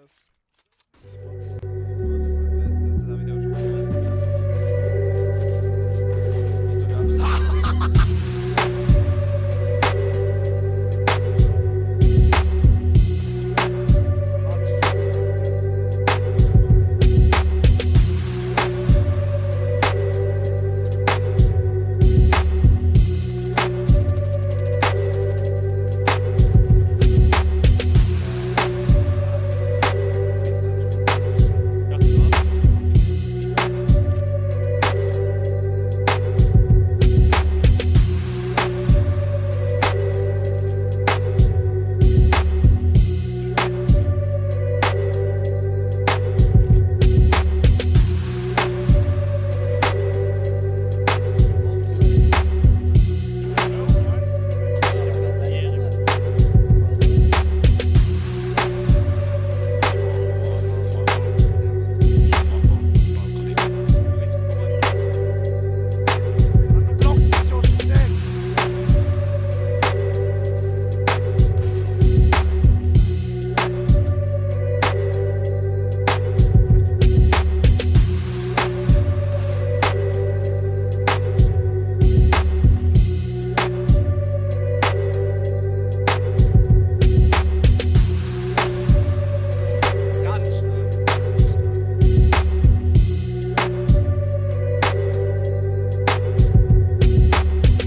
has spots.